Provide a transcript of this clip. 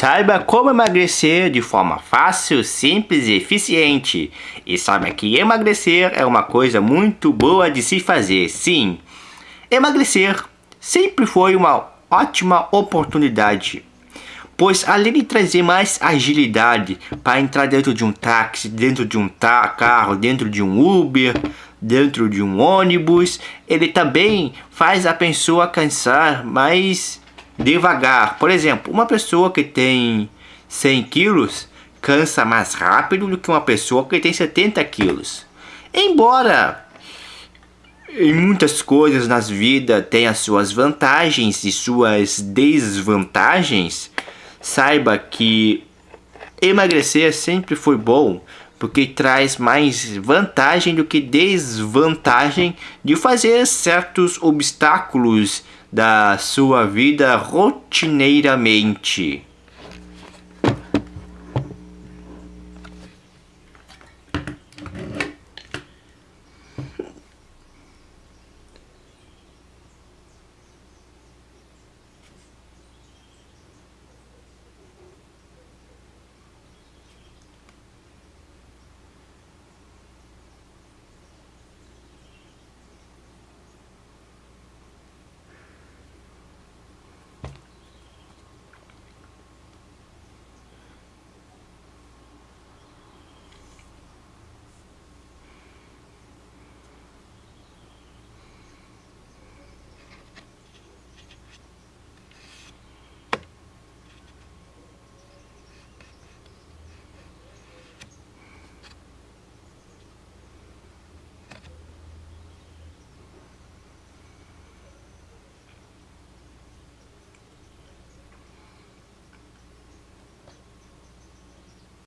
Saiba como emagrecer de forma fácil, simples e eficiente. E saiba que emagrecer é uma coisa muito boa de se fazer, sim. Emagrecer sempre foi uma ótima oportunidade, pois além de trazer mais agilidade para entrar dentro de um táxi, dentro de um carro, dentro de um Uber, dentro de um ônibus, ele também faz a pessoa cansar mais devagar. Por exemplo, uma pessoa que tem 100 quilos cansa mais rápido do que uma pessoa que tem 70 quilos. Embora em muitas coisas nas vidas tem as suas vantagens e suas desvantagens, saiba que emagrecer sempre foi bom, porque traz mais vantagem do que desvantagem de fazer certos obstáculos da sua vida rotineiramente.